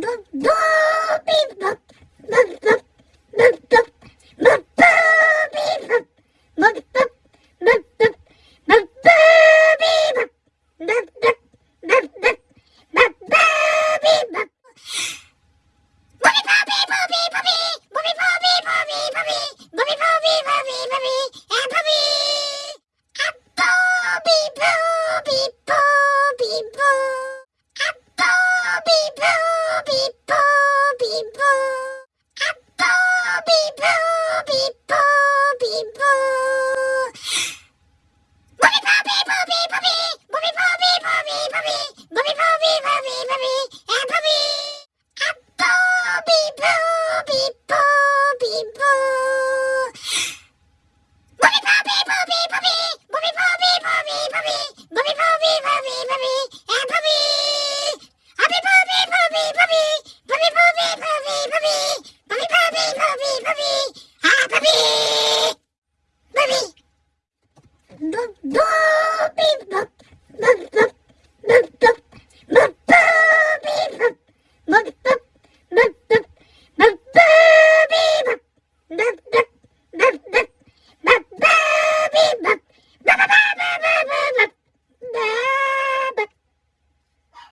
do, do, ぱい Да, блин, да.